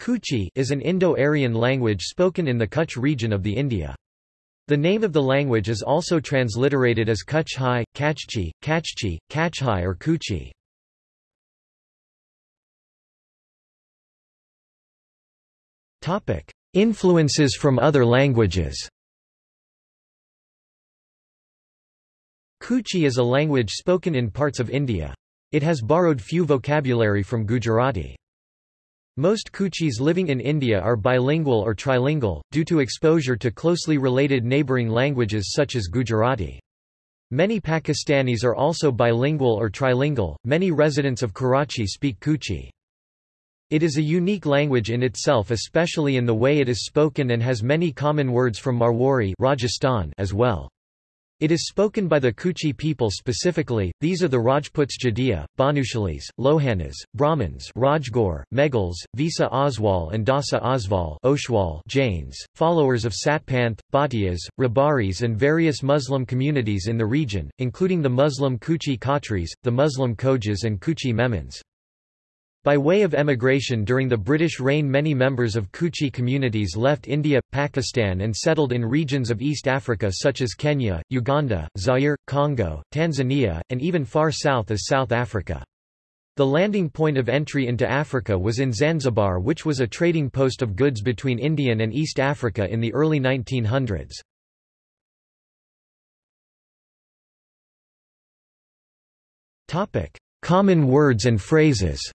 Kuchi is an Indo-Aryan language spoken in the Kutch region of the India. The name of the language is also transliterated as Kutch Hai, Kachchi, Kachchi, Kachhai or Kuchi. Influences from other languages Kuchi is a language spoken in parts of India. It has borrowed few vocabulary from Gujarati. Most Kuchis living in India are bilingual or trilingual, due to exposure to closely related neighbouring languages such as Gujarati. Many Pakistanis are also bilingual or trilingual. Many residents of Karachi speak Kuchi. It is a unique language in itself especially in the way it is spoken and has many common words from Marwari Rajasthan as well. It is spoken by the Kuchi people specifically, these are the Rajputs Jadeja, Bhanushalis, Lohanas, Brahmins Rajgor, Meghwals, Visa Oswal and Dasa Oswal Oshwal Jains, followers of Satpanth, Bhatiyas, Rabaris and various Muslim communities in the region, including the Muslim Kuchi Khatris, the Muslim Khojas and Kuchi Memons. By way of emigration during the British reign many members of Kuchi communities left India, Pakistan and settled in regions of East Africa such as Kenya, Uganda, Zaire, Congo, Tanzania, and even far south as South Africa. The landing point of entry into Africa was in Zanzibar which was a trading post of goods between Indian and East Africa in the early 1900s. Common words and phrases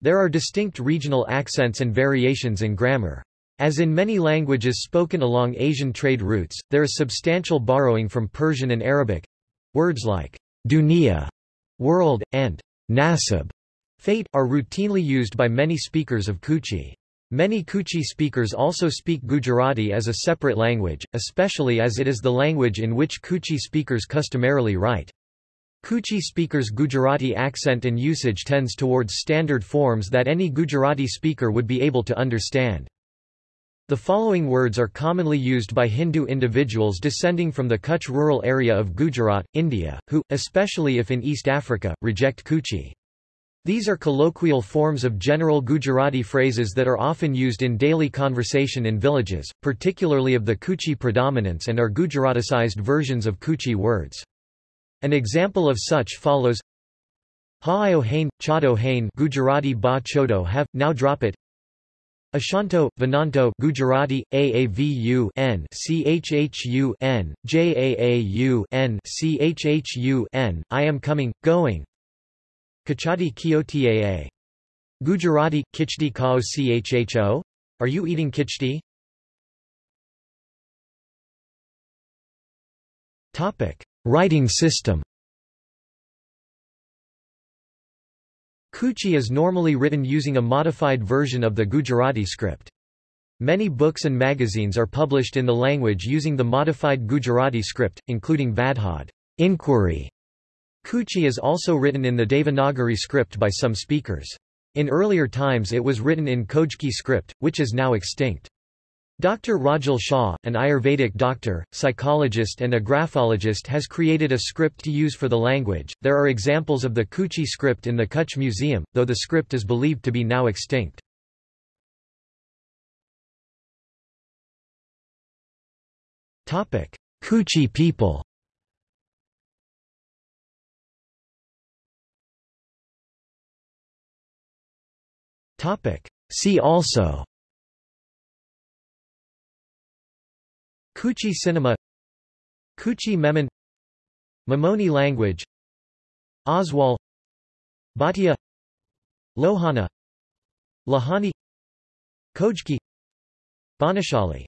There are distinct regional accents and variations in grammar. As in many languages spoken along Asian trade routes, there is substantial borrowing from Persian and Arabic. Words like dunya, world, and nasib, fate, are routinely used by many speakers of Kuchi. Many Kuchi speakers also speak Gujarati as a separate language, especially as it is the language in which Kuchi speakers customarily write. Kuchi speakers' Gujarati accent and usage tends towards standard forms that any Gujarati speaker would be able to understand. The following words are commonly used by Hindu individuals descending from the Kutch rural area of Gujarat, India, who, especially if in East Africa, reject Kuchi. These are colloquial forms of general Gujarati phrases that are often used in daily conversation in villages, particularly of the Kuchi predominance and are Gujaraticized versions of Kuchi words. An example of such follows Ha'io hain, chado hain Gujarati ba chodo have, now drop it Ashanto, Venanto Gujarati, Aavu n Chhu n, Jaau n Chhu n, I am coming, going Kachati kiotaa. Gujarati, kichdi kao chho? Are you eating kichdi? Topic. Writing system Kuchi is normally written using a modified version of the Gujarati script. Many books and magazines are published in the language using the modified Gujarati script, including Vadhad inquiry. Kuchi is also written in the Devanagari script by some speakers. In earlier times it was written in Khojki script, which is now extinct. Dr. Rajal Shah, an Ayurvedic doctor, psychologist and a graphologist has created a script to use for the language. There are examples of the Kuchi script in the Kutch Museum, though the script is believed to be now extinct. Topic: Kuchi people. Topic: See also Kuchi cinema Kuchi Memon Memoni language Oswal Bhatia Lohana Lahani Khojki Bhanushali